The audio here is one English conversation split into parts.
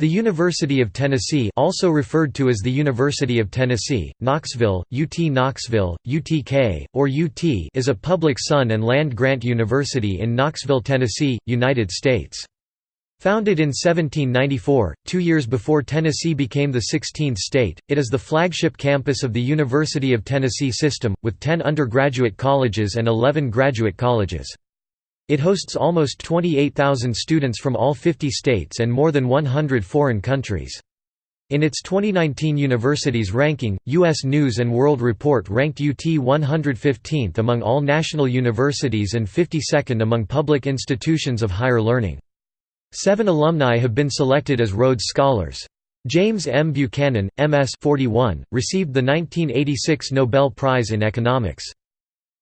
The University of Tennessee also referred to as the University of Tennessee, Knoxville, UT Knoxville, UTK, or UT is a public sun and land-grant university in Knoxville, Tennessee, United States. Founded in 1794, two years before Tennessee became the 16th state, it is the flagship campus of the University of Tennessee system, with 10 undergraduate colleges and 11 graduate colleges. It hosts almost 28,000 students from all 50 states and more than 100 foreign countries. In its 2019 universities ranking, U.S. News & World Report ranked UT 115th among all national universities and 52nd among public institutions of higher learning. Seven alumni have been selected as Rhodes Scholars. James M. Buchanan, M.S. 41, received the 1986 Nobel Prize in Economics.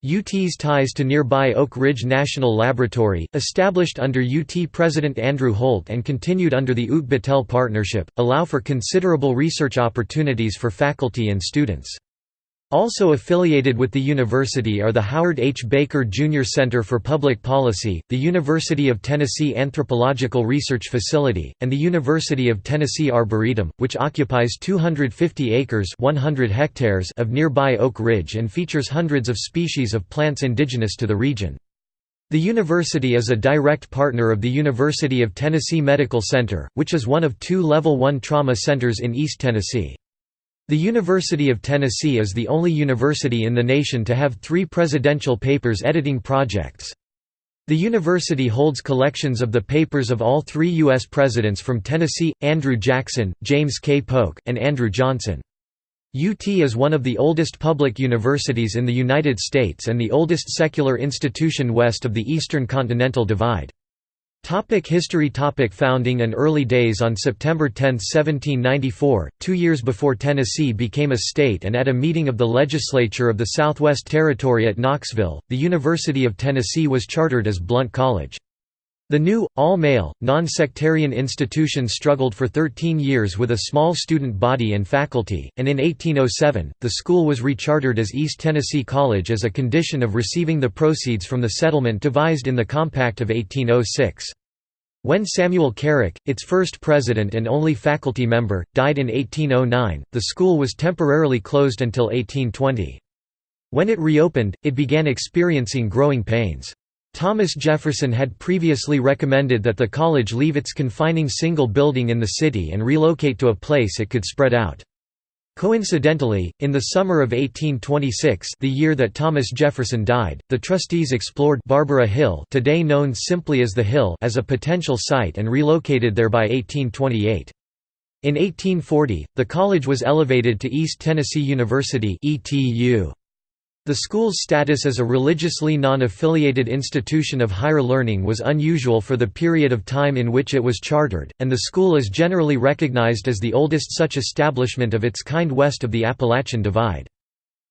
UT's ties to nearby Oak Ridge National Laboratory, established under UT President Andrew Holt and continued under the UT Battelle Partnership, allow for considerable research opportunities for faculty and students. Also affiliated with the university are the Howard H. Baker Jr. Center for Public Policy, the University of Tennessee Anthropological Research Facility, and the University of Tennessee Arboretum, which occupies 250 acres 100 hectares of nearby Oak Ridge and features hundreds of species of plants indigenous to the region. The university is a direct partner of the University of Tennessee Medical Center, which is one of two Level 1 trauma centers in East Tennessee. The University of Tennessee is the only university in the nation to have three presidential papers editing projects. The university holds collections of the papers of all three U.S. presidents from Tennessee, Andrew Jackson, James K. Polk, and Andrew Johnson. UT is one of the oldest public universities in the United States and the oldest secular institution west of the Eastern Continental Divide. Topic history Topic Founding and early days On September 10, 1794, two years before Tennessee became a state and at a meeting of the legislature of the Southwest Territory at Knoxville, the University of Tennessee was chartered as Blount College. The new, all-male, non-sectarian institution struggled for 13 years with a small student body and faculty, and in 1807, the school was rechartered as East Tennessee College as a condition of receiving the proceeds from the settlement devised in the Compact of 1806. When Samuel Carrick, its first president and only faculty member, died in 1809, the school was temporarily closed until 1820. When it reopened, it began experiencing growing pains. Thomas Jefferson had previously recommended that the college leave its confining single building in the city and relocate to a place it could spread out. Coincidentally, in the summer of 1826 the year that Thomas Jefferson died, the trustees explored Barbara Hill today known simply as the Hill as a potential site and relocated there by 1828. In 1840, the college was elevated to East Tennessee University ETU. The school's status as a religiously non-affiliated institution of higher learning was unusual for the period of time in which it was chartered, and the school is generally recognized as the oldest such establishment of its kind west of the Appalachian Divide.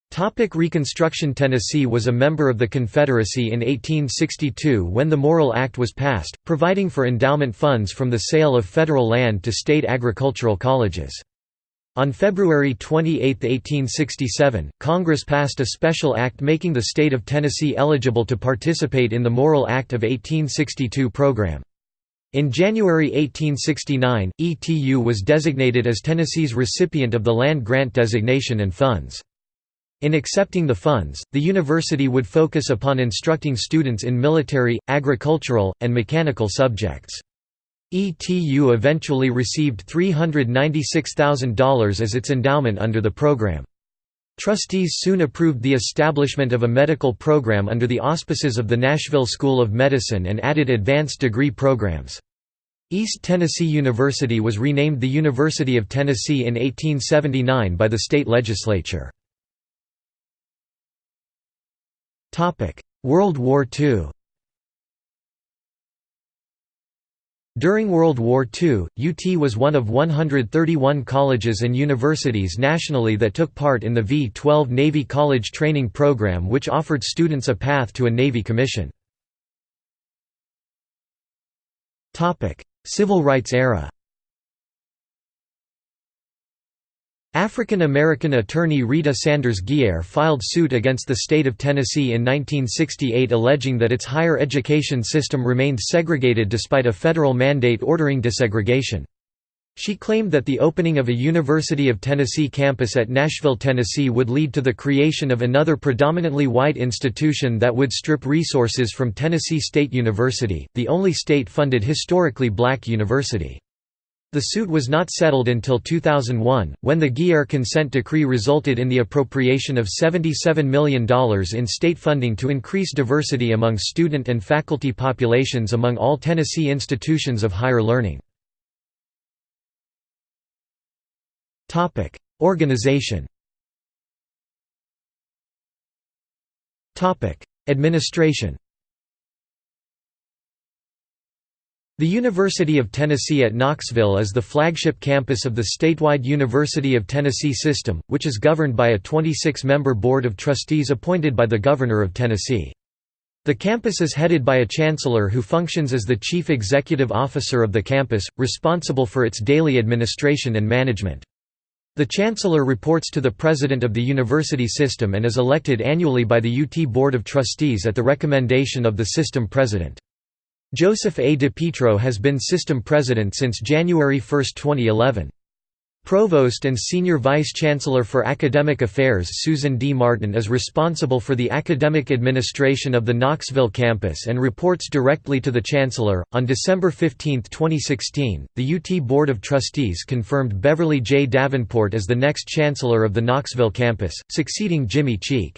Topic Reconstruction Tennessee was a member of the Confederacy in 1862 when the Morrill Act was passed, providing for endowment funds from the sale of federal land to state agricultural colleges. On February 28, 1867, Congress passed a special act making the state of Tennessee eligible to participate in the Morrill Act of 1862 program. In January 1869, ETU was designated as Tennessee's recipient of the land grant designation and funds. In accepting the funds, the university would focus upon instructing students in military, agricultural, and mechanical subjects. ETU eventually received $396,000 as its endowment under the program. Trustees soon approved the establishment of a medical program under the auspices of the Nashville School of Medicine and added advanced degree programs. East Tennessee University was renamed the University of Tennessee in 1879 by the state legislature. World War II During World War II, UT was one of 131 colleges and universities nationally that took part in the V-12 Navy College Training Program which offered students a path to a Navy commission. Civil rights era African American attorney Rita Sanders Geier filed suit against the state of Tennessee in 1968 alleging that its higher education system remained segregated despite a federal mandate ordering desegregation. She claimed that the opening of a University of Tennessee campus at Nashville, Tennessee would lead to the creation of another predominantly white institution that would strip resources from Tennessee State University, the only state-funded historically black university. The suit was not settled until 2001, when the Geier consent decree resulted in the appropriation of $77 million in state funding to increase diversity among student and faculty populations among all Tennessee institutions of higher learning. Organization. Administration. The University of Tennessee at Knoxville is the flagship campus of the statewide University of Tennessee system, which is governed by a 26-member board of trustees appointed by the Governor of Tennessee. The campus is headed by a chancellor who functions as the chief executive officer of the campus, responsible for its daily administration and management. The Chancellor reports to the President of the university system and is elected annually by the UT Board of Trustees at the recommendation of the system president. Joseph A. DiPietro has been system president since January 1, 2011. Provost and Senior Vice Chancellor for Academic Affairs Susan D. Martin is responsible for the academic administration of the Knoxville campus and reports directly to the Chancellor. On December 15, 2016, the UT Board of Trustees confirmed Beverly J. Davenport as the next Chancellor of the Knoxville campus, succeeding Jimmy Cheek.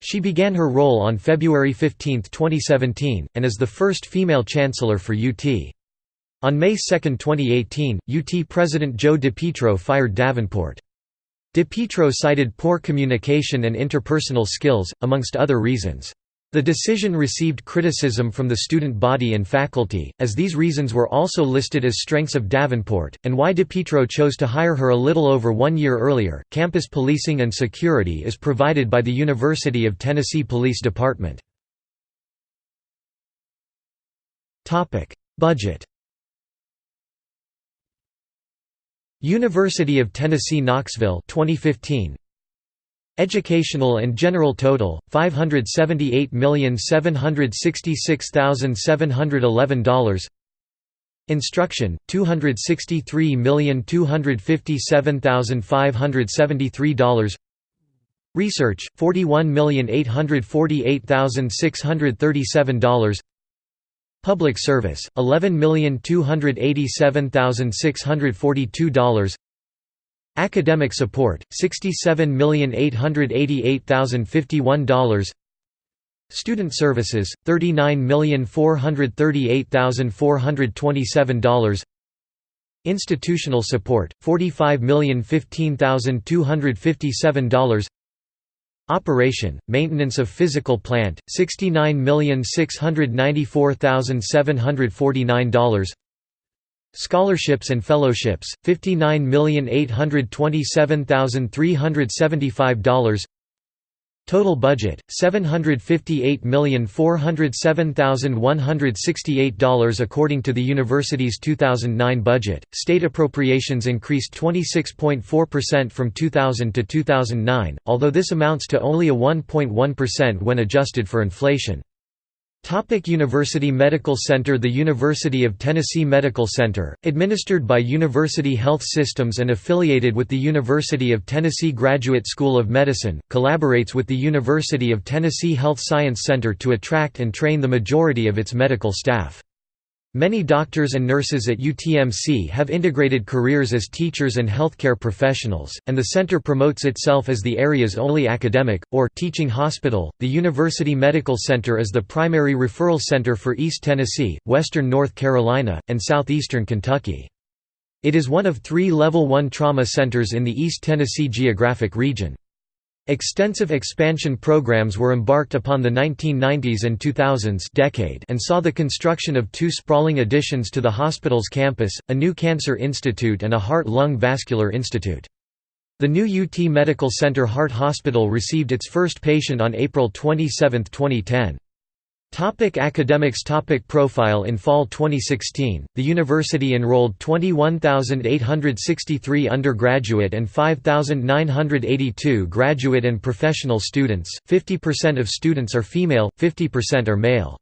She began her role on February 15, 2017, and is the first female Chancellor for UT. On May 2, 2018, UT President Joe DiPietro fired Davenport. DiPietro cited poor communication and interpersonal skills, amongst other reasons. The decision received criticism from the student body and faculty, as these reasons were also listed as strengths of Davenport, and why DiPietro chose to hire her a little over one year earlier. Campus policing and security is provided by the University of Tennessee Police Department. Budget University of Tennessee Knoxville 2015 Educational and general total $578,766,711 Instruction $263,257,573 Research $41,848,637 Public service, $11,287,642 Academic support, $67,888,051 Student services, $39,438,427 Institutional support, $45,015,257 Operation, maintenance of physical plant, $69,694,749 Scholarships and fellowships, $59,827,375 Total budget, $758,407,168 According to the university's 2009 budget, state appropriations increased 26.4% from 2000 to 2009, although this amounts to only a 1.1% when adjusted for inflation. Topic University Medical Center The University of Tennessee Medical Center, administered by University Health Systems and affiliated with the University of Tennessee Graduate School of Medicine, collaborates with the University of Tennessee Health Science Center to attract and train the majority of its medical staff. Many doctors and nurses at UTMC have integrated careers as teachers and healthcare professionals, and the center promotes itself as the area's only academic, or teaching hospital. The University Medical Center is the primary referral center for East Tennessee, western North Carolina, and southeastern Kentucky. It is one of three Level 1 trauma centers in the East Tennessee geographic region. Extensive expansion programs were embarked upon the 1990s and 2000s decade and saw the construction of two sprawling additions to the hospital's campus, a new cancer institute and a heart-lung vascular institute. The new UT Medical Center Heart Hospital received its first patient on April 27, 2010. Topic academics Topic Profile In fall 2016, the university enrolled 21,863 undergraduate and 5,982 graduate and professional students, 50% of students are female, 50% are male.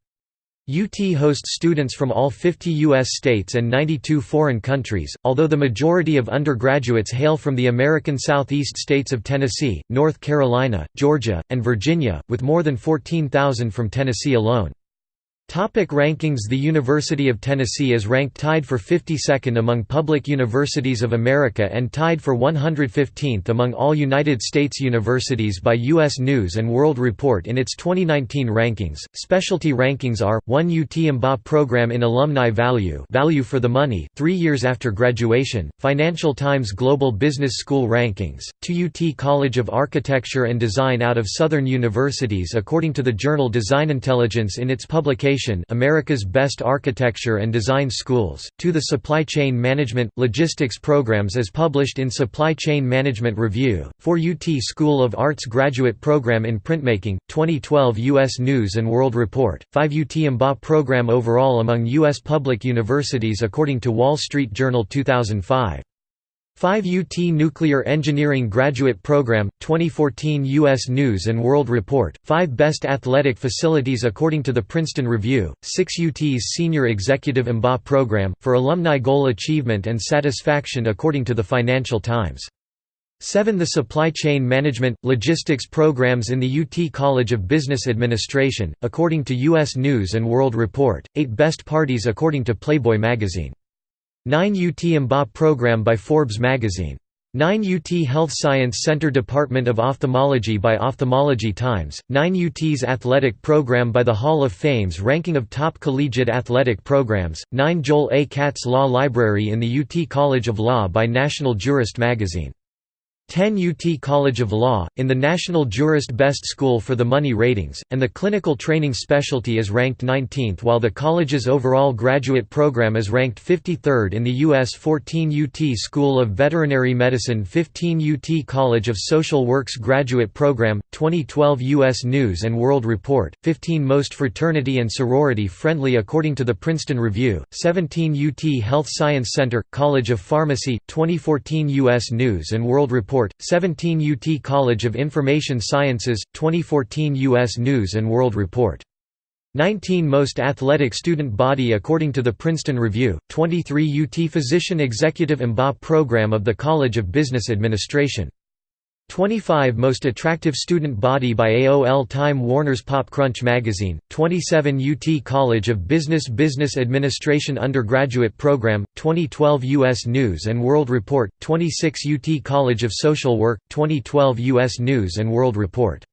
UT hosts students from all 50 U.S. states and 92 foreign countries, although the majority of undergraduates hail from the American Southeast states of Tennessee, North Carolina, Georgia, and Virginia, with more than 14,000 from Tennessee alone. Topic rankings The University of Tennessee is ranked tied for 52nd among public universities of America and tied for 115th among all United States universities by U.S. News & World Report in its 2019 rankings. Specialty rankings are, 1 UT MBA program in alumni value value for the money, three years after graduation, Financial Times Global Business School rankings, 2 UT College of Architecture and Design out of Southern Universities according to the journal Design Intelligence in its publication America's Best Architecture and Design Schools, to the Supply Chain Management, Logistics programs as published in Supply Chain Management Review, 4 UT School of Arts Graduate Program in Printmaking, 2012 U.S. News & World Report, 5 UT MBA program overall among U.S. public universities according to Wall Street Journal 2005. 5 UT Nuclear Engineering Graduate Program, 2014 U.S. News & World Report, 5 Best Athletic Facilities according to the Princeton Review, 6 UT's Senior Executive MBA Program, for Alumni Goal Achievement and Satisfaction according to the Financial Times. 7 The Supply Chain Management, Logistics programs in the UT College of Business Administration, according to U.S. News & World Report, 8 Best Parties according to Playboy magazine. 9 UT MBA program by Forbes magazine. 9 UT Health Science Center Department of Ophthalmology by Ophthalmology Times, 9 UT's athletic program by the Hall of Fame's ranking of top collegiate athletic programs, 9 Joel A. Katz Law Library in the UT College of Law by National Jurist magazine. 10 UT College of Law, in the National Jurist Best School for the Money ratings, and the clinical training specialty is ranked 19th while the college's overall graduate program is ranked 53rd in the U.S. 14 UT School of Veterinary Medicine 15 UT College of Social Works Graduate Program, 2012 U.S. News & World Report, 15 Most Fraternity and Sorority Friendly according to the Princeton Review, 17 UT Health Science Center, College of Pharmacy, 2014 U.S. News & World Report Report, 17 UT College of Information Sciences, 2014 U.S. News & World Report. 19 Most Athletic Student Body according to the Princeton Review, 23 UT Physician Executive MBA Program of the College of Business Administration 25 Most Attractive Student Body by AOL Time Warner's Pop Crunch magazine, 27 UT College of Business Business Administration Undergraduate Program, 2012 U.S. News & World Report, 26 UT College of Social Work, 2012 U.S. News & World Report.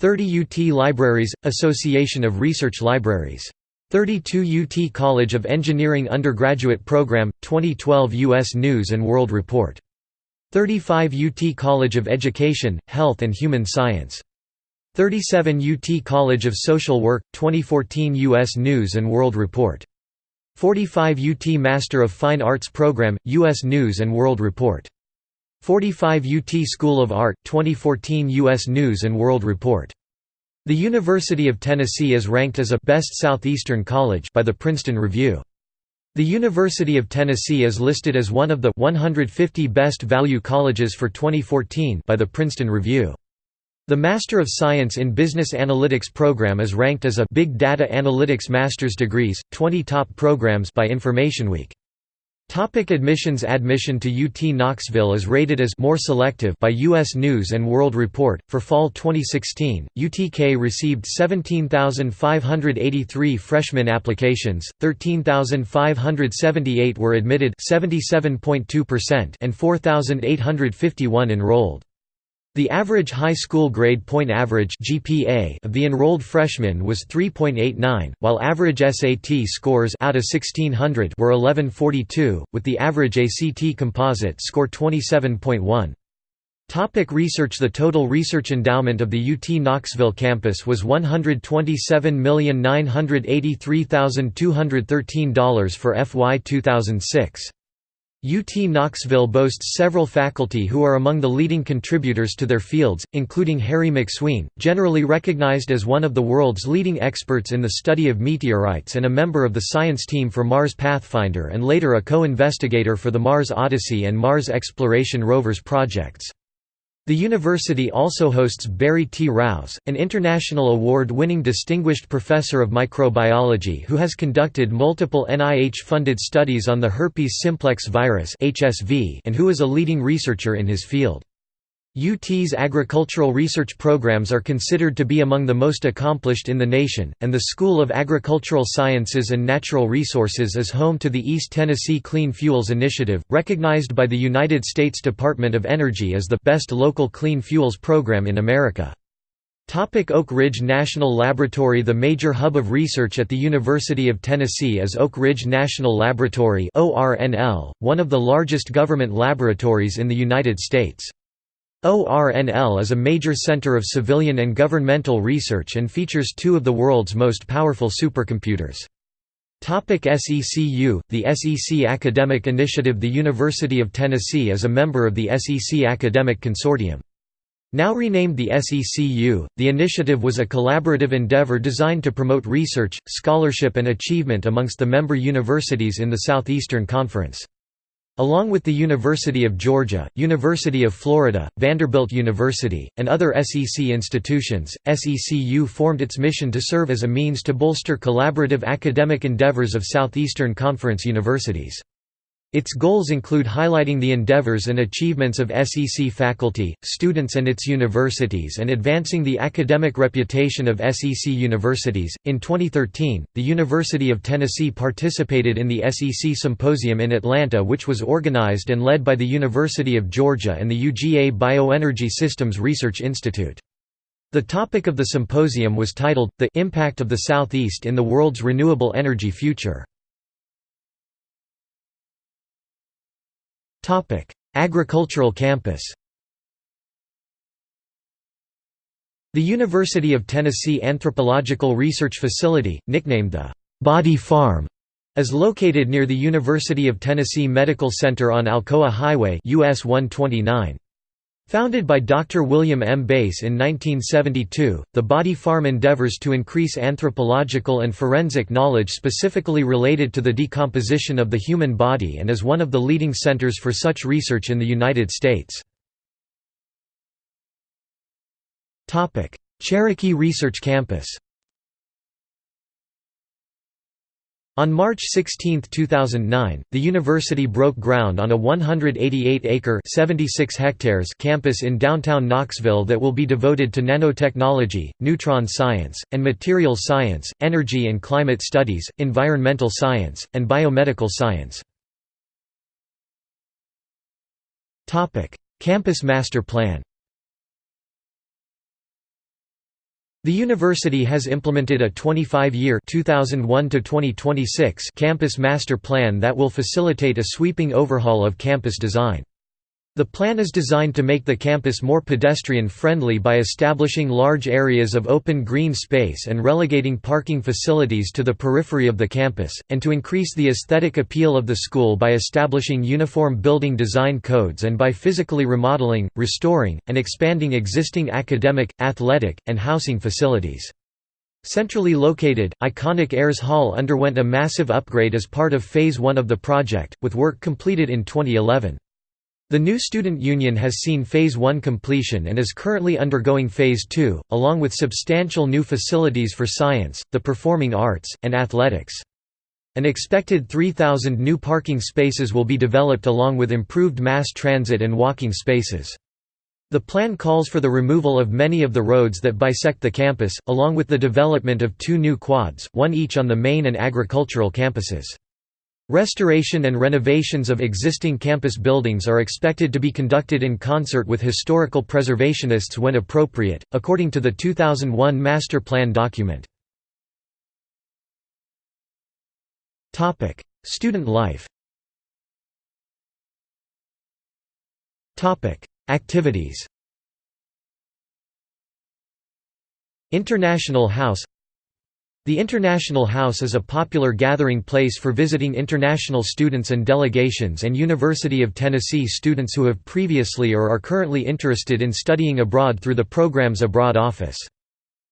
30 UT Libraries, Association of Research Libraries. 32 UT College of Engineering Undergraduate Program, 2012 U.S. News & World Report. 35 UT College of Education, Health and Human Science. 37 UT College of Social Work, 2014 U.S. News & World Report. 45 UT Master of Fine Arts Program, U.S. News & World Report. 45 UT School of Art, 2014 U.S. News & World Report. The University of Tennessee is ranked as a «Best Southeastern College» by the Princeton Review. The University of Tennessee is listed as one of the 150 best value colleges for 2014 by the Princeton Review. The Master of Science in Business Analytics program is ranked as a Big Data Analytics Master's Degrees, 20 top programs by InformationWeek. Topic admissions Admission to UT Knoxville is rated as more selective by U.S. News & World Report. For fall 2016, UTK received 17,583 freshman applications, 13,578 were admitted 77.2% and 4,851 enrolled. The average high school grade point average (GPA) of the enrolled freshmen was 3.89, while average SAT scores out of 1600 were 1142, with the average ACT composite score 27.1. Topic research The total research endowment of the UT Knoxville campus was $127,983,213 for FY 2006. UT Knoxville boasts several faculty who are among the leading contributors to their fields, including Harry McSween, generally recognized as one of the world's leading experts in the study of meteorites and a member of the science team for Mars Pathfinder and later a co-investigator for the Mars Odyssey and Mars Exploration Rovers projects. The university also hosts Barry T. Rouse, an international award-winning distinguished professor of microbiology who has conducted multiple NIH-funded studies on the herpes simplex virus and who is a leading researcher in his field. UT's agricultural research programs are considered to be among the most accomplished in the nation, and the School of Agricultural Sciences and Natural Resources is home to the East Tennessee Clean Fuels Initiative, recognized by the United States Department of Energy as the best local clean fuels program in America. Topic Oak Ridge National Laboratory The major hub of research at the University of Tennessee is Oak Ridge National Laboratory one of the largest government laboratories in the United States. ORNL is a major center of civilian and governmental research and features two of the world's most powerful supercomputers. Topic SECU The SEC Academic Initiative The University of Tennessee is a member of the SEC Academic Consortium. Now renamed the SECU, the initiative was a collaborative endeavor designed to promote research, scholarship and achievement amongst the member universities in the Southeastern Conference. Along with the University of Georgia, University of Florida, Vanderbilt University, and other SEC institutions, SECU formed its mission to serve as a means to bolster collaborative academic endeavors of Southeastern Conference universities. Its goals include highlighting the endeavors and achievements of SEC faculty, students, and its universities and advancing the academic reputation of SEC universities. In 2013, the University of Tennessee participated in the SEC Symposium in Atlanta, which was organized and led by the University of Georgia and the UGA Bioenergy Systems Research Institute. The topic of the symposium was titled, The Impact of the Southeast in the World's Renewable Energy Future. Agricultural campus The University of Tennessee Anthropological Research Facility, nicknamed the Body Farm, is located near the University of Tennessee Medical Center on Alcoa Highway US 129. Founded by Dr. William M. Bass in 1972, the Body Farm endeavors to increase anthropological and forensic knowledge specifically related to the decomposition of the human body and is one of the leading centers for such research in the United States. Cherokee Research Campus On March 16, 2009, the university broke ground on a 188-acre (76 hectares) campus in downtown Knoxville that will be devoted to nanotechnology, neutron science, and material science, energy and climate studies, environmental science, and biomedical science. Campus master plan The university has implemented a 25-year campus master plan that will facilitate a sweeping overhaul of campus design. The plan is designed to make the campus more pedestrian-friendly by establishing large areas of open green space and relegating parking facilities to the periphery of the campus, and to increase the aesthetic appeal of the school by establishing uniform building design codes and by physically remodeling, restoring, and expanding existing academic, athletic, and housing facilities. Centrally located, iconic Ayers Hall underwent a massive upgrade as part of Phase 1 of the project, with work completed in 2011. The new student union has seen Phase 1 completion and is currently undergoing Phase 2, along with substantial new facilities for science, the performing arts, and athletics. An expected 3,000 new parking spaces will be developed along with improved mass transit and walking spaces. The plan calls for the removal of many of the roads that bisect the campus, along with the development of two new quads, one each on the main and agricultural campuses. Restoration and renovations of existing campus buildings are expected to be conducted in concert with historical preservationists when appropriate, according to the 2001 Master Plan document. Student life Activities International House the International House is a popular gathering place for visiting international students and delegations and University of Tennessee students who have previously or are currently interested in studying abroad through the program's Abroad Office.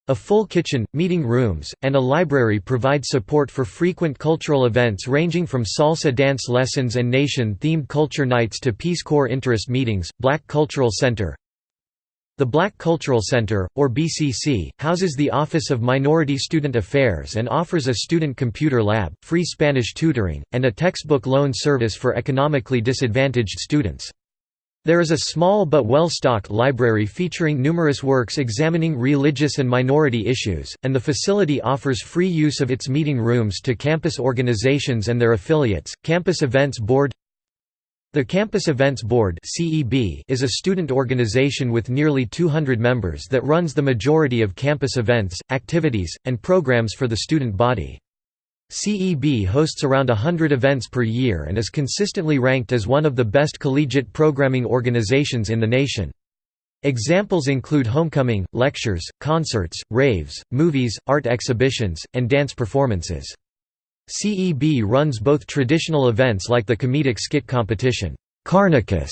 A full kitchen, meeting rooms, and a library provide support for frequent cultural events ranging from salsa dance lessons and nation-themed culture nights to Peace Corps interest meetings. Black Cultural Center The Black Cultural Center, or BCC, houses the Office of Minority Student Affairs and offers a student computer lab, free Spanish tutoring, and a textbook loan service for economically disadvantaged students. There is a small but well-stocked library featuring numerous works examining religious and minority issues, and the facility offers free use of its meeting rooms to campus organizations and their affiliates. Campus Events Board the Campus Events Board is a student organization with nearly 200 members that runs the majority of campus events, activities, and programs for the student body. CEB hosts around hundred events per year and is consistently ranked as one of the best collegiate programming organizations in the nation. Examples include homecoming, lectures, concerts, raves, movies, art exhibitions, and dance performances. CEB runs both traditional events like the comedic skit competition, Carnicus,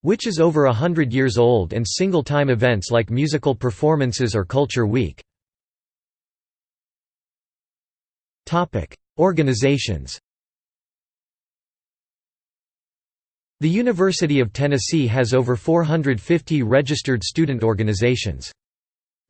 which is over a hundred years old and single-time events like musical performances or Culture Week. Organizations The University of Tennessee has over 450 registered student organizations.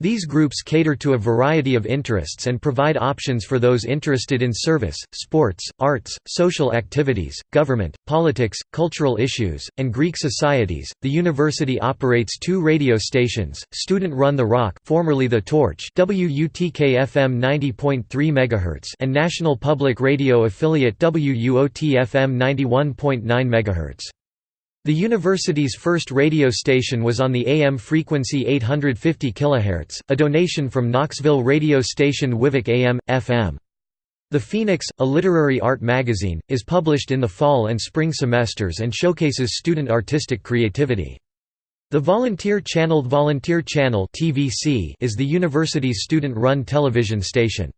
These groups cater to a variety of interests and provide options for those interested in service, sports, arts, social activities, government, politics, cultural issues, and Greek societies. The university operates two radio stations: student-run The Rock, formerly The Torch, WUTK-FM 90.3 MHz, and National Public Radio affiliate WUOT-FM 91.9 MHz. The university's first radio station was on the AM frequency 850 kHz, a donation from Knoxville radio station WIVIC AM, FM. The Phoenix, a literary art magazine, is published in the fall and spring semesters and showcases student artistic creativity. The Volunteer Channel Volunteer Channel is the university's student-run television station.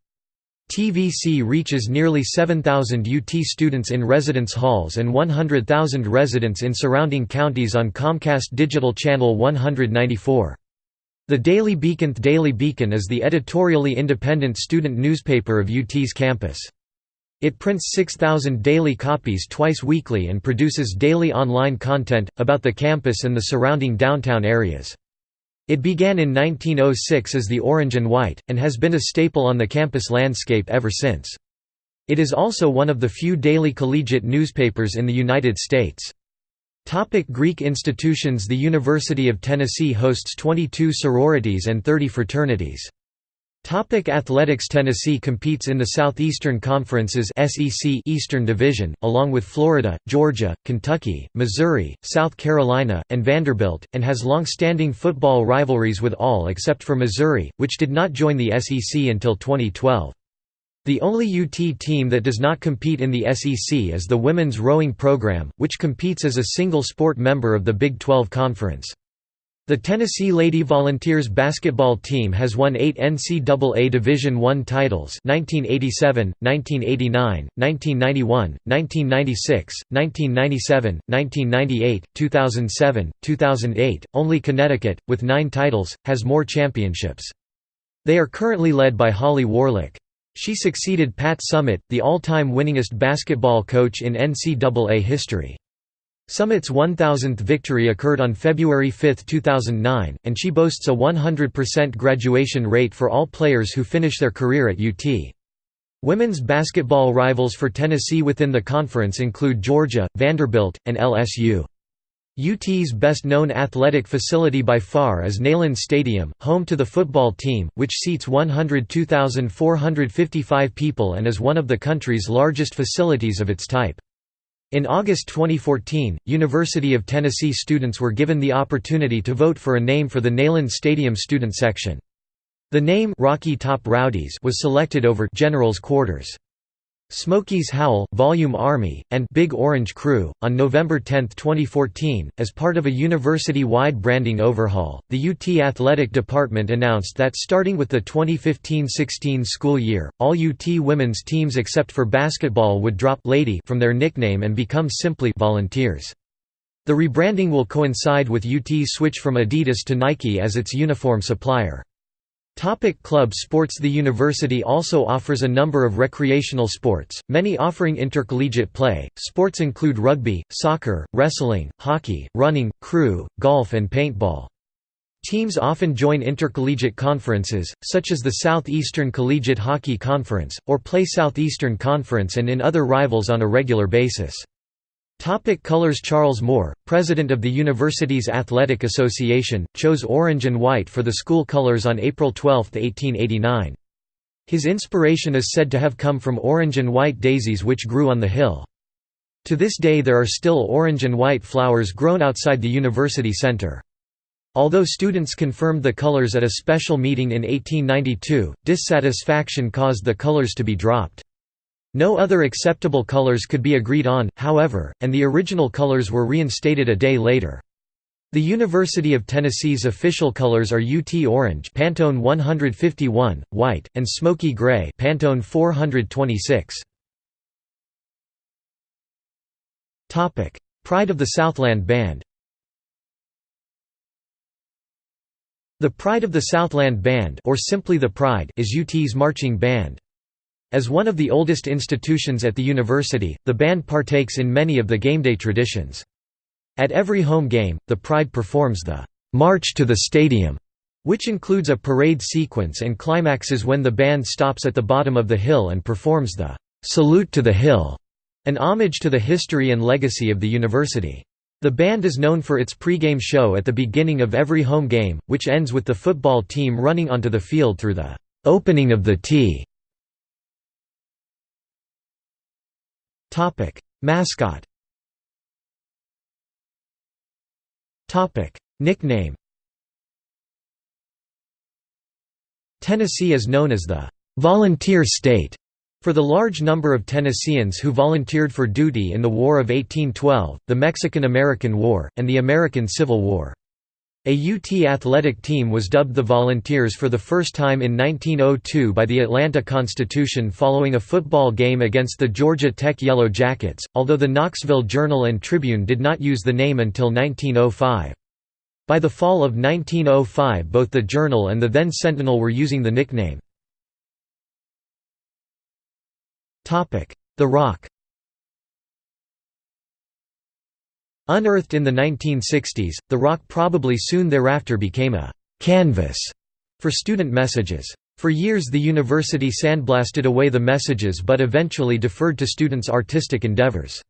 TVC reaches nearly 7,000 UT students in residence halls and 100,000 residents in surrounding counties on Comcast Digital Channel 194. The Daily Beacon Daily Beacon is the editorially independent student newspaper of UT's campus. It prints 6,000 daily copies twice weekly and produces daily online content, about the campus and the surrounding downtown areas. It began in 1906 as the Orange and White, and has been a staple on the campus landscape ever since. It is also one of the few daily collegiate newspapers in the United States. Topic Greek institutions The University of Tennessee hosts 22 sororities and 30 fraternities. Topic Athletics Tennessee competes in the Southeastern Conference's SEC Eastern Division, along with Florida, Georgia, Kentucky, Missouri, South Carolina, and Vanderbilt, and has long-standing football rivalries with all except for Missouri, which did not join the SEC until 2012. The only UT team that does not compete in the SEC is the women's rowing program, which competes as a single sport member of the Big 12 Conference. The Tennessee Lady Volunteers basketball team has won eight NCAA Division I titles 1987, 1989, 1991, 1996, 1997, 1998, 2007, 2008. Only Connecticut, with nine titles, has more championships. They are currently led by Holly Warlick. She succeeded Pat Summitt, the all-time winningest basketball coach in NCAA history. Summitt's 1,000th victory occurred on February 5, 2009, and she boasts a 100% graduation rate for all players who finish their career at UT. Women's basketball rivals for Tennessee within the conference include Georgia, Vanderbilt, and LSU. UT's best-known athletic facility by far is Neyland Stadium, home to the football team, which seats 102,455 people and is one of the country's largest facilities of its type. In August 2014, University of Tennessee students were given the opportunity to vote for a name for the Neyland Stadium student section. The name Rocky Top Rowdies was selected over General's Quarters. Smokies Howl, Volume Army, and Big Orange Crew. On November 10, 2014, as part of a university wide branding overhaul, the UT Athletic Department announced that starting with the 2015 16 school year, all UT women's teams except for basketball would drop Lady from their nickname and become simply Volunteers. The rebranding will coincide with UT's switch from Adidas to Nike as its uniform supplier. Topic club sports The university also offers a number of recreational sports, many offering intercollegiate play. Sports include rugby, soccer, wrestling, hockey, running, crew, golf and paintball. Teams often join intercollegiate conferences, such as the Southeastern Collegiate Hockey Conference, or play Southeastern Conference and in other rivals on a regular basis. Topic colors Charles Moore, president of the university's Athletic Association, chose orange and white for the school colors on April 12, 1889. His inspiration is said to have come from orange and white daisies which grew on the hill. To this day there are still orange and white flowers grown outside the university center. Although students confirmed the colors at a special meeting in 1892, dissatisfaction caused the colors to be dropped. No other acceptable colors could be agreed on, however, and the original colors were reinstated a day later. The University of Tennessee's official colors are UT Orange Pantone 151, white, and Smoky Gray Pantone 426. Topic: Pride of the Southland Band The Pride of the Southland Band or simply the Pride is UT's marching band. As one of the oldest institutions at the university, the band partakes in many of the gameday traditions. At every home game, the Pride performs the «March to the Stadium», which includes a parade sequence and climaxes when the band stops at the bottom of the hill and performs the «Salute to the Hill», an homage to the history and legacy of the university. The band is known for its pregame show at the beginning of every home game, which ends with the football team running onto the field through the opening of the tee. Mascot. Topic: Nickname. Tennessee is known as the «volunteer state» For the large number of Tennesseans who volunteered for duty in the War of 1812, the Mexican–American War, and the American Civil War. A UT athletic team was dubbed the Volunteers for the first time in 1902 by the Atlanta Constitution following a football game against the Georgia Tech Yellow Jackets, although the Knoxville Journal and Tribune did not use the name until 1905. By the fall of 1905 both the Journal and the then Sentinel were using the nickname. The Rock Unearthed in the 1960s, the rock probably soon thereafter became a «canvas» for student messages. For years the university sandblasted away the messages but eventually deferred to students' artistic endeavors.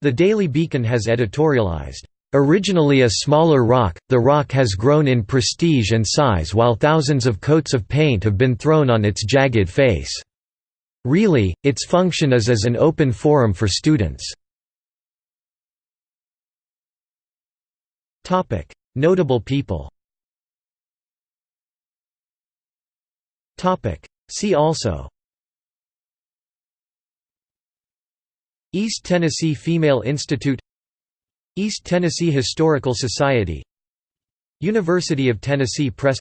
The Daily Beacon has editorialized, "...originally a smaller rock, the rock has grown in prestige and size while thousands of coats of paint have been thrown on its jagged face." Really, its function is as an open forum for students. Notable people. See also. East Tennessee Female Institute. East Tennessee Historical Society. University of Tennessee Press.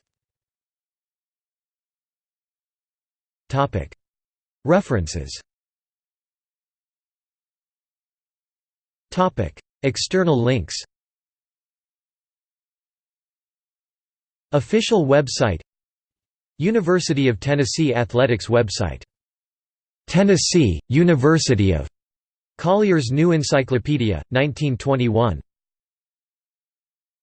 References. External links Official website University of Tennessee Athletics website Tennessee, University of Collier's New Encyclopedia, 1921